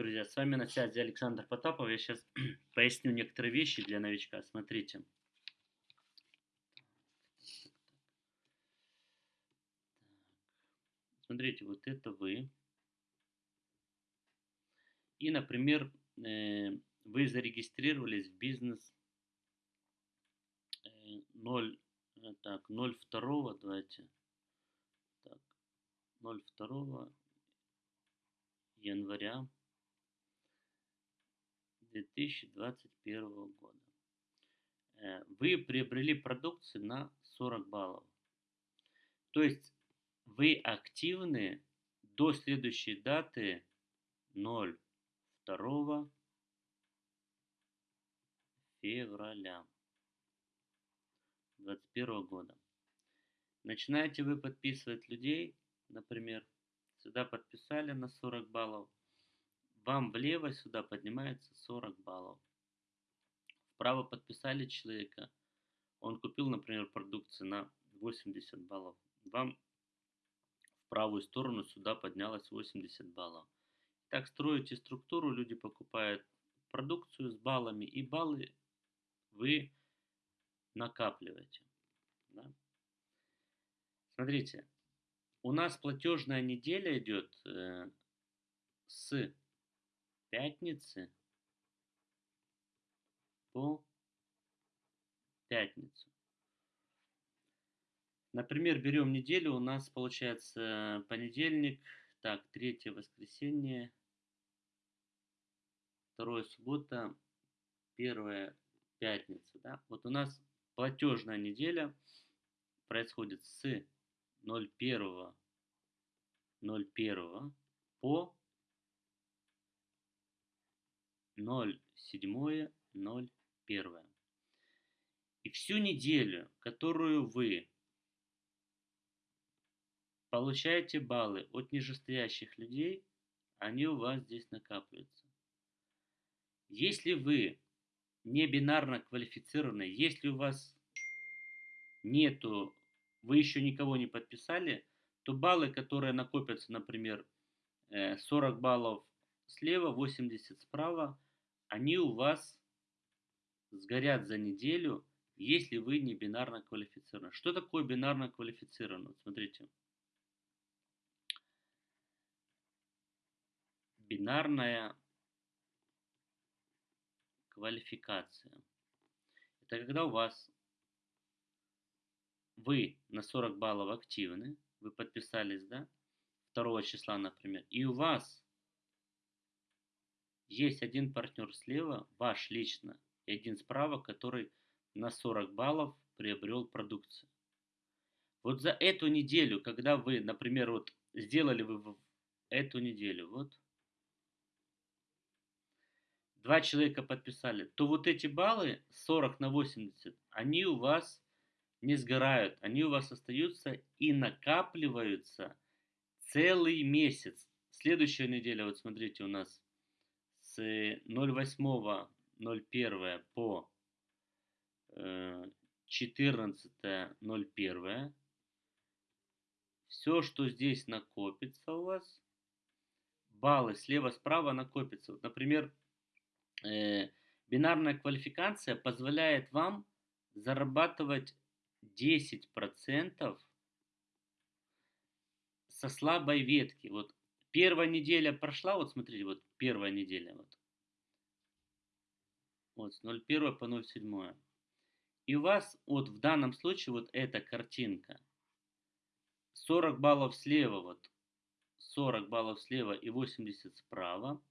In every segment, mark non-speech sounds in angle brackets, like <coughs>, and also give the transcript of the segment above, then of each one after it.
Друзья, с вами на связи Александр Потапов. Я сейчас <clears throat> поясню некоторые вещи для новичка. Смотрите. Смотрите, вот это вы. И, например, э, вы зарегистрировались в бизнес 0, э, так, 02, давайте, так, 02 января 2021 года. Э, вы приобрели продукцию на 40 баллов. То есть вы активны до следующей даты 02 февраля 2021 года. Начинаете вы подписывать людей, например, сюда подписали на 40 баллов, вам влево сюда поднимается 40 баллов. Вправо подписали человека, он купил, например, продукцию на 80 баллов. Вам в правую сторону сюда поднялось 80 баллов. Так строите структуру, люди покупают продукцию с баллами, и баллы вы накапливаете. Да? Смотрите, у нас платежная неделя идет э, с пятницы по пятницу. Например, берем неделю, у нас получается понедельник, так, третье воскресенье, второе суббота, первая пятница. Да? Вот у нас платежная неделя происходит с 01 01 по 07 01. И всю неделю, которую вы получаете баллы от нижестоящих людей, они у вас здесь накапливаются. Если вы не бинарно квалифицированы, если у вас нету, вы еще никого не подписали, то баллы, которые накопятся, например, 40 э, баллов слева, 80 справа, они у вас сгорят за неделю, если вы не бинарно квалифицированы. Что такое бинарно квалифицировано? Смотрите. Бинарная квалификация. Это когда у вас вы на 40 баллов активны, вы подписались, да, 2 числа, например, и у вас есть один партнер слева, ваш лично, и один справа, который на 40 баллов приобрел продукцию. Вот за эту неделю, когда вы, например, вот сделали вы эту неделю, вот, два человека подписали, то вот эти баллы 40 на 80, они у вас не сгорают, они у вас остаются и накапливаются целый месяц. Следующая неделя, вот смотрите, у нас 08.01 по 14.01. Э, Все, что здесь накопится у вас, баллы слева-справа накопятся. Вот, например, э, бинарная квалификация позволяет вам зарабатывать 10% со слабой ветки. Вот первая неделя прошла, вот смотрите, вот первая неделя. Вот, вот с 0,1 по 0,7. И у вас вот в данном случае вот эта картинка. 40 баллов слева, вот 40 баллов слева и 80 справа.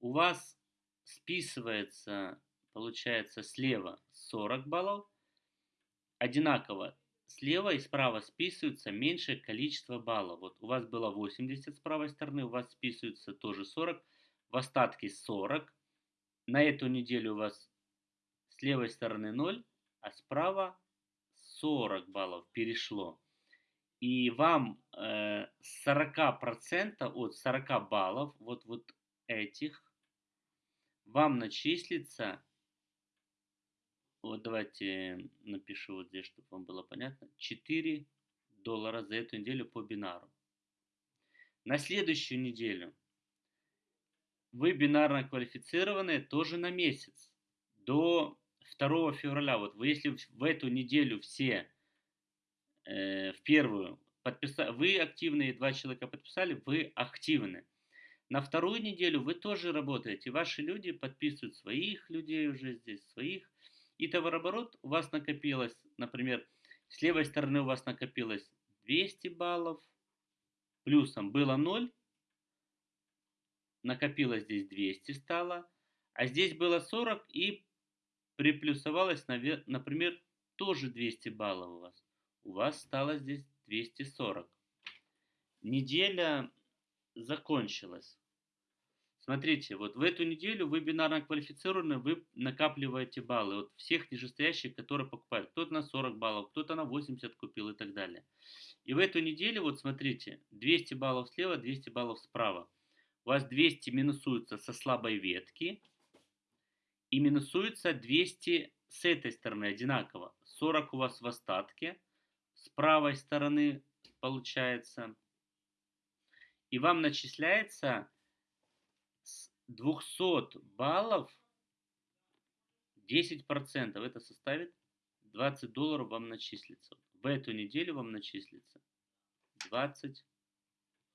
У вас списывается, получается, слева 40 баллов, одинаково слева и справа списываются меньшее количество баллов. Вот у вас было 80 с правой стороны, у вас списывается тоже 40, в остатке 40. На эту неделю у вас с левой стороны 0, а справа 40 баллов перешло. И вам э, 40% от 40 баллов, вот, вот этих, вам начислится вот давайте напишу вот здесь, чтобы вам было понятно. 4 доллара за эту неделю по бинару. На следующую неделю вы бинарно квалифицированные тоже на месяц. До 2 февраля. Вот вы, если в эту неделю все э, в первую подписали, вы активные, два человека подписали, вы активны. На вторую неделю вы тоже работаете. Ваши люди подписывают своих людей уже здесь, своих. И товарооборот у вас накопилось, например, с левой стороны у вас накопилось 200 баллов, плюсом было 0, накопилось здесь 200 стало, а здесь было 40 и приплюсовалось, например, тоже 200 баллов у вас. У вас стало здесь 240. Неделя закончилась. Смотрите, вот в эту неделю вы бинарно квалифицированы, вы накапливаете баллы. Вот всех нижестоящих, которые покупают. Кто-то на 40 баллов, кто-то на 80 купил и так далее. И в эту неделю, вот смотрите, 200 баллов слева, 200 баллов справа. У вас 200 минусуется со слабой ветки, и минусуется 200 с этой стороны одинаково. 40 у вас в остатке с правой стороны получается. И вам начисляется 200 баллов 10%. Это составит 20 долларов вам начислится. В эту неделю вам начислится 20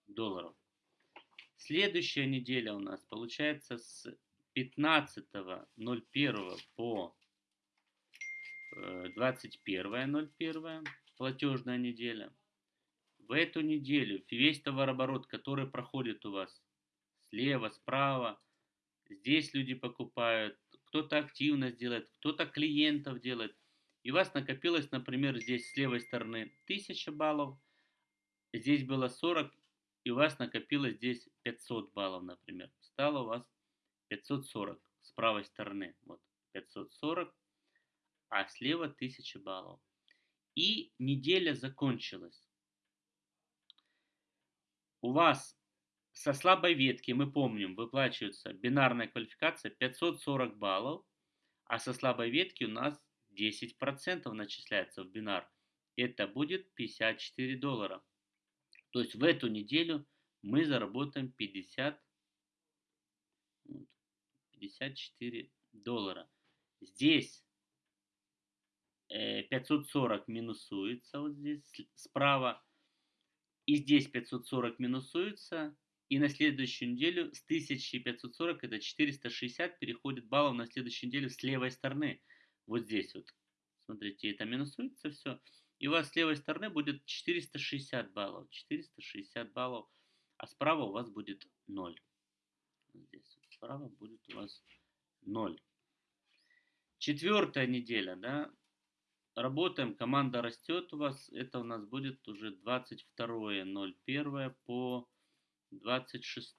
долларов. Следующая неделя у нас получается с 15.01 по 21.01 э, платежная неделя. В эту неделю весь товарооборот, который проходит у вас слева, справа, здесь люди покупают, кто-то активно делает, кто-то клиентов делает. И у вас накопилось, например, здесь с левой стороны 1000 баллов, здесь было 40, и у вас накопилось здесь 500 баллов, например. Стало у вас 540 с правой стороны. Вот 540, а слева 1000 баллов. И неделя закончилась. У вас со слабой ветки, мы помним, выплачивается бинарная квалификация 540 баллов, а со слабой ветки у нас 10% начисляется в бинар. Это будет 54 доллара. То есть в эту неделю мы заработаем 50 54 доллара. Здесь 540 э, минусуется вот здесь справа. И здесь 540 минусуется. И на следующую неделю с 1540, это 460, переходит баллов на следующую неделю с левой стороны. Вот здесь вот. Смотрите, это минусуется все. И у вас с левой стороны будет 460 баллов. 460 баллов. А справа у вас будет 0. Здесь справа будет у вас 0. Четвертая неделя, да, работаем, команда растет у вас, это у нас будет уже 22.01 по 26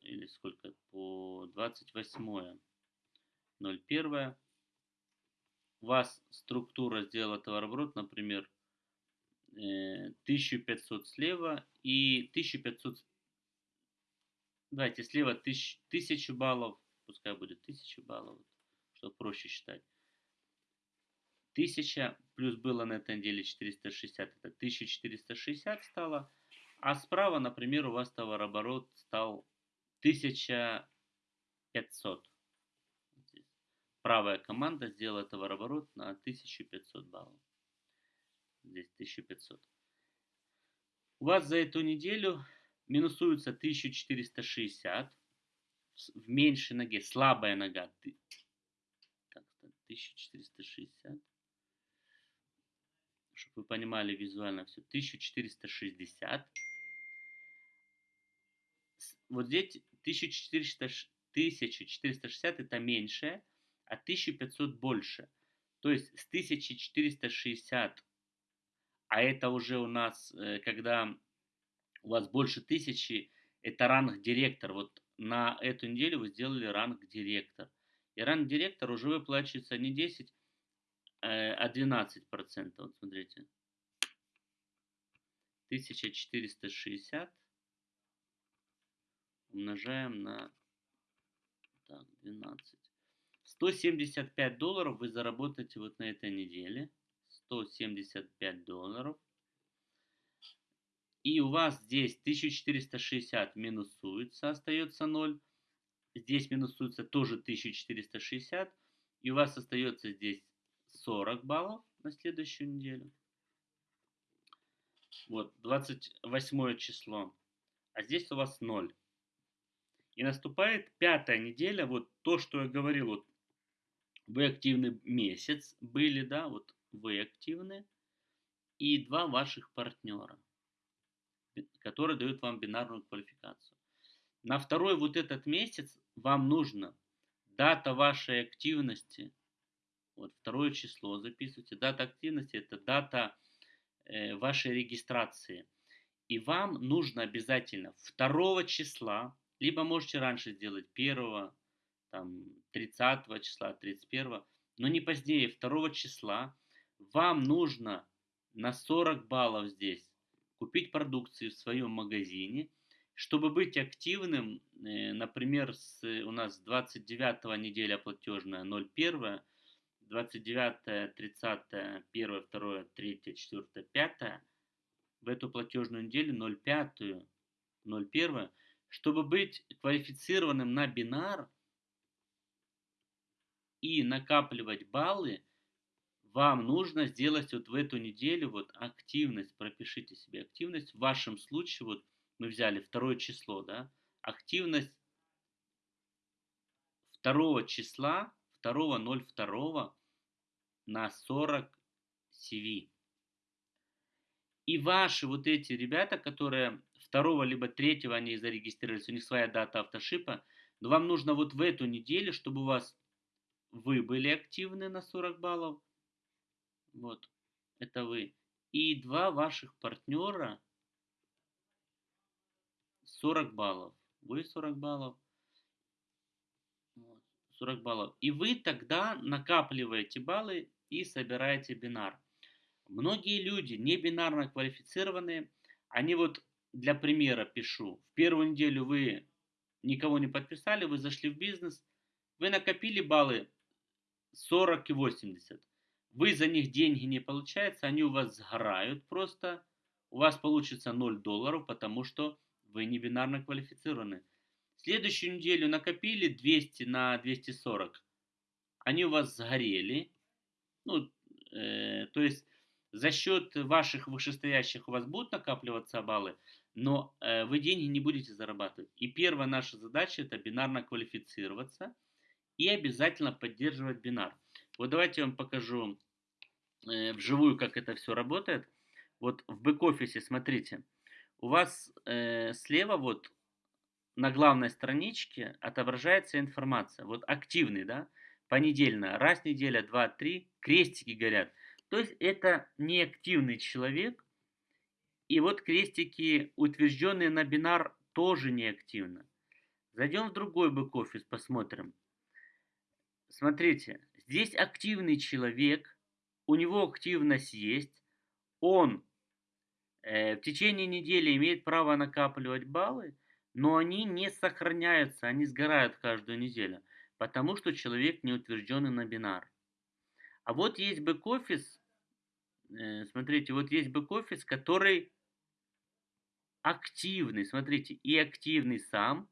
или сколько, по 28 01 у вас структура сделала товарооборот, например, 1500 э, слева и 1500 Давайте слева 1000, 1000 баллов, пускай будет 1000 баллов, чтобы проще считать. 1000 плюс было на этой неделе 460, это 1460 стало. А справа, например, у вас товарооборот стал 1500. Правая команда сделала товарооборот на 1500 баллов. Здесь 1500. У вас за эту неделю минусуется 1460 в меньшей ноге, слабая нога. Так, 1460. Чтобы вы понимали визуально все. 1460. Вот здесь 1400, 1460 это меньше, а 1500 больше. То есть с 1460, а это уже у нас, э, когда у вас больше тысячи, это ранг директор. Вот на эту неделю вы сделали ранг директор. И ранг директор уже выплачивается не 10, э, а 12 процентов. Вот смотрите. 1460 умножаем на так, 12. 175 долларов вы заработаете вот на этой неделе. 175 долларов. И у вас здесь 1460 минусуется, остается 0. здесь минусуется тоже 1460, и у вас остается здесь 40 баллов на следующую неделю. Вот, 28 число. А здесь у вас 0. И наступает пятая неделя, вот то, что я говорил, вот вы активный месяц были, да, вот вы активны, и два ваших партнера, которые дают вам бинарную квалификацию. На второй вот этот месяц вам нужно дата вашей активности, вот второе число записывайте, дата активности это дата э, вашей регистрации. И вам нужно обязательно 2 числа, либо можете раньше сделать 1, там, 30 числа, 31, но не позднее 2 числа, вам нужно на 40 баллов здесь купить продукцию в своем магазине, чтобы быть активным, э, например, с, у нас 29 неделя платежная 01, 29, 30, 1, 2, 3, 4, 5, в эту платежную неделю 05, 01, чтобы быть квалифицированным на бинар и накапливать баллы, вам нужно сделать вот в эту неделю вот активность, пропишите себе активность. В вашем случае вот мы взяли второе число, да, активность второго числа, 2.02 на 40 CV. И ваши вот эти ребята, которые второго либо третьего они зарегистрировались, у них своя дата автошипа, но вам нужно вот в эту неделю, чтобы у вас вы были активны на 40 баллов, вот, это вы, и два ваших партнера 40 баллов, вы 40 баллов, 40 баллов, и вы тогда накапливаете баллы и собираете бинар. Многие люди, не бинарно квалифицированные, они вот для примера пишу. В первую неделю вы никого не подписали, вы зашли в бизнес, вы накопили баллы 40 и 80. Вы за них деньги не получается, они у вас сгорают просто. У вас получится 0 долларов, потому что вы не бинарно квалифицированы. Следующую неделю накопили 200 на 240. Они у вас сгорели. Ну, э, то есть за счет ваших вышестоящих у вас будут накапливаться баллы, но э, вы деньги не будете зарабатывать. И первая наша задача это бинарно квалифицироваться и обязательно поддерживать бинар. Вот давайте я вам покажу э, вживую, как это все работает. Вот в бэк-офисе, смотрите, у вас э, слева вот на главной страничке отображается информация. Вот активный, да, понедельно, раз неделя, два, три, крестики горят – то есть это неактивный человек. И вот крестики, утвержденные на бинар, тоже неактивно. Зайдем в другой бэк-офис, посмотрим. Смотрите, здесь активный человек, у него активность есть, он э, в течение недели имеет право накапливать баллы, но они не сохраняются, они сгорают каждую неделю, потому что человек не утвержденный на бинар. А вот есть бэк-офис, Э, смотрите, вот есть бэк-офис, который активный, смотрите, и активный сам,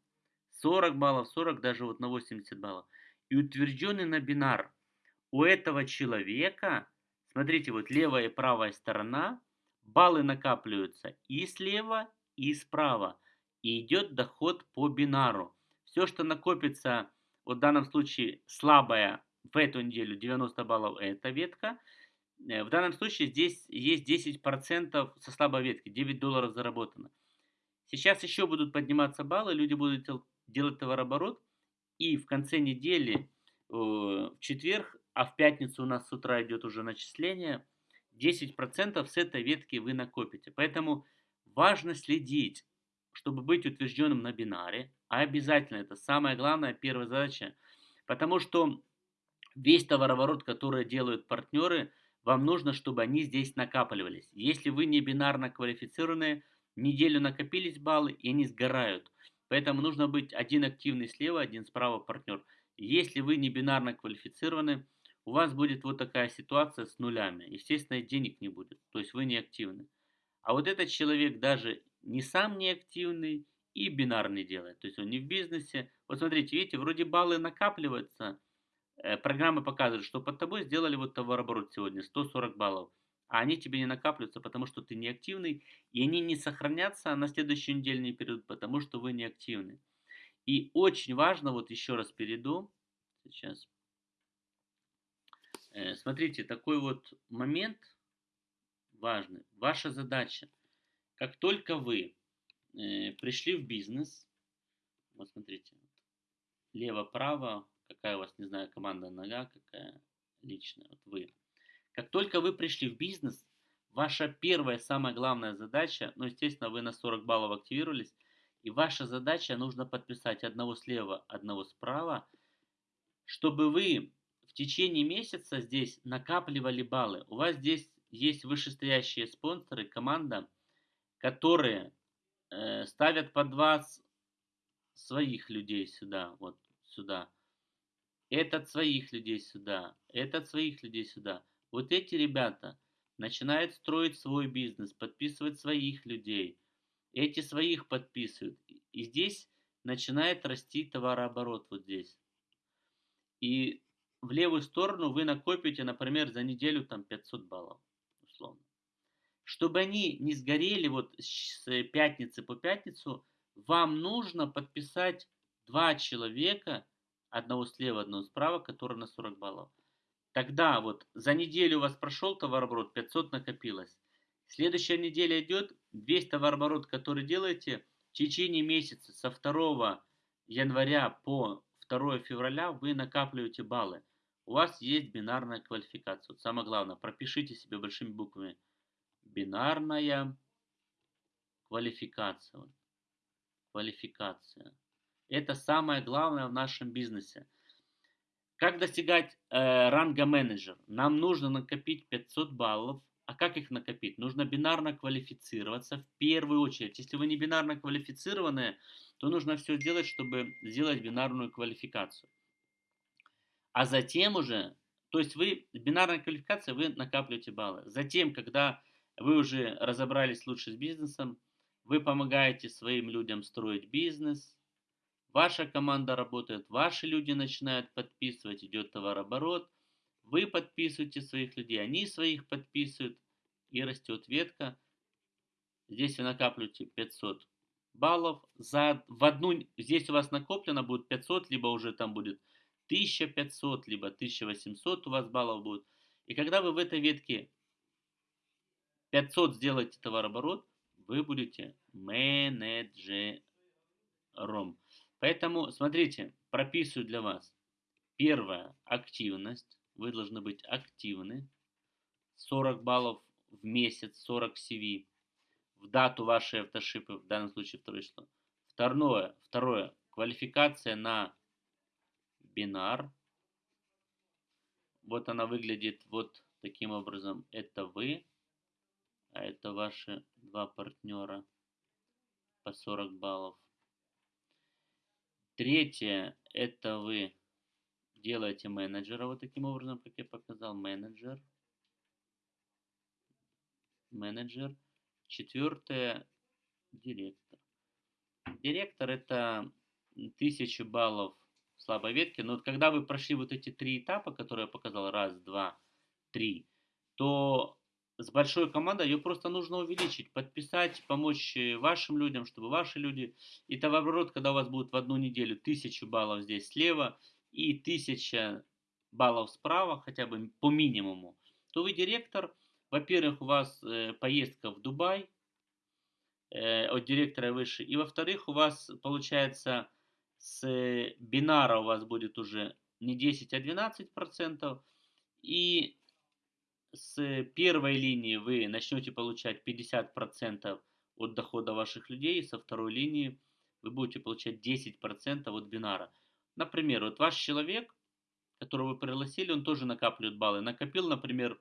40 баллов, 40, даже вот на 80 баллов, и утвержденный на бинар. У этого человека, смотрите, вот левая и правая сторона, баллы накапливаются и слева, и справа, и идет доход по бинару. Все, что накопится, вот в данном случае слабая в эту неделю 90 баллов, это ветка – Э, в данном случае здесь есть 10% со слабой ветки, 9 долларов заработано. Сейчас еще будут подниматься баллы, люди будут делать товарооборот. И в конце недели, э, в четверг, а в пятницу у нас с утра идет уже начисление, 10% с этой ветки вы накопите. Поэтому важно следить, чтобы быть утвержденным на бинаре. А обязательно, это самая главная первая задача. Потому что весь товарооборот, который делают партнеры – вам нужно, чтобы они здесь накапливались. Если вы не бинарно квалифицированные, неделю накопились баллы и они сгорают. Поэтому нужно быть один активный слева, один справа партнер. Если вы не бинарно квалифицированы, у вас будет вот такая ситуация с нулями. Естественно, денег не будет, то есть вы не активны. А вот этот человек даже не сам не активный и бинар не делает. То есть он не в бизнесе. Вот смотрите, видите, вроде баллы накапливаются. Э, программы показывают, что под тобой сделали вот товарооборот сегодня 140 баллов. А они тебе не накапливаются, потому что ты не активный. И они не сохранятся на следующий недельный период, потому что вы не активны. И очень важно, вот еще раз перейду. Сейчас. Э, смотрите, такой вот момент важный. Ваша задача. Как только вы э, пришли в бизнес, вот смотрите, лево-право, какая у вас, не знаю, команда нога, какая личная, вот вы. Как только вы пришли в бизнес, ваша первая, самая главная задача, ну, естественно, вы на 40 баллов активировались, и ваша задача, нужно подписать одного слева, одного справа, чтобы вы в течение месяца здесь накапливали баллы. У вас здесь есть вышестоящие спонсоры, команда, которые э, ставят под вас своих людей сюда, вот сюда. Этот своих людей сюда, этот своих людей сюда. Вот эти ребята начинают строить свой бизнес, подписывать своих людей. Эти своих подписывают. И здесь начинает расти товарооборот вот здесь. И в левую сторону вы накопите, например, за неделю там 500 баллов, условно. Чтобы они не сгорели вот с пятницы по пятницу, вам нужно подписать два человека, одного слева, одного справа, которые на 40 баллов. Тогда вот за неделю у вас прошел товарооборот, 500 накопилось. Следующая неделя идет, весь товарооборот, который делаете, в течение месяца со 2 января по 2 февраля вы накапливаете баллы. У вас есть бинарная квалификация. Вот самое главное, пропишите себе большими буквами. Бинарная квалификация. Квалификация. Это самое главное в нашем бизнесе. Как достигать э, ранга менеджер? Нам нужно накопить 500 баллов. А как их накопить? Нужно бинарно квалифицироваться в первую очередь. Если вы не бинарно квалифицированные, то нужно все сделать, чтобы сделать бинарную квалификацию. А затем уже, то есть вы, бинарная квалификация, вы накапливаете баллы. Затем, когда вы уже разобрались лучше с бизнесом, вы помогаете своим людям строить бизнес, Ваша команда работает, ваши люди начинают подписывать, идет товарооборот, вы подписываете своих людей, они своих подписывают, и растет ветка. Здесь вы накапливаете 500 баллов. За, в одну, здесь у вас накоплено будет 500, либо уже там будет 1500, либо 1800 у вас баллов будет. И когда вы в этой ветке 500 сделаете товарооборот, вы будете менеджером. Поэтому, смотрите, прописываю для вас. Первая – активность. Вы должны быть активны. 40 баллов в месяц, 40 CV. В дату вашей автошипы, в данном случае второе число. Второе, второе квалификация на бинар. Вот она выглядит вот таким образом. Это вы, а это ваши два партнера по 40 баллов. Третье, это вы делаете менеджера вот таким образом, как я показал, менеджер. Менеджер. Четвертое, директор. Директор это 1000 баллов слабой ветке. Но вот когда вы прошли вот эти три этапа, которые я показал, раз, два, три, то с большой командой ее просто нужно увеличить, подписать, помочь э, вашим людям, чтобы ваши люди... И товарооборот, когда у вас будет в одну неделю 1000 баллов здесь слева и 1000 баллов справа, хотя бы по минимуму, то вы директор. Во-первых, у вас э, поездка в Дубай э, от директора выше. И во-вторых, у вас получается с бинара у вас будет уже не 10, а 12 процентов. И с первой линии вы начнете получать 50% от дохода ваших людей, со второй линии вы будете получать 10% от бинара. Например, вот ваш человек, которого вы пригласили, он тоже накапливает баллы. Накопил, например,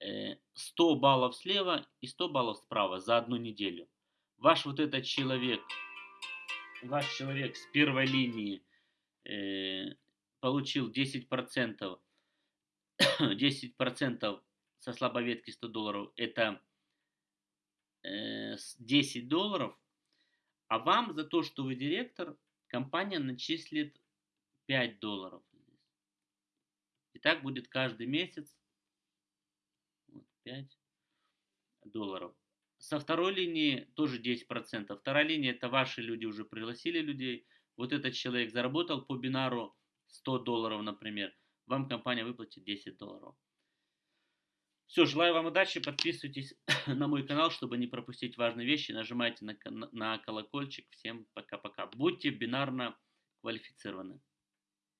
100 э, баллов слева и 100 баллов справа за одну неделю. Ваш вот этот человек, ваш человек с первой линии э, получил 10% <coughs> 10% со слабоветки 100 долларов это 10 э, долларов, А вам за то, что вы директор, компания начислит 5 долларов. И так будет каждый месяц. Вот, 5 долларов. Со второй линии тоже 10%. Вторая линия это ваши люди уже пригласили людей. Вот этот человек заработал по бинару 100 долларов, например. Вам компания выплатит 10 долларов. Все, желаю вам удачи, подписывайтесь <coughs> на мой канал, чтобы не пропустить важные вещи, нажимайте на, на колокольчик. Всем пока-пока. Будьте бинарно квалифицированы.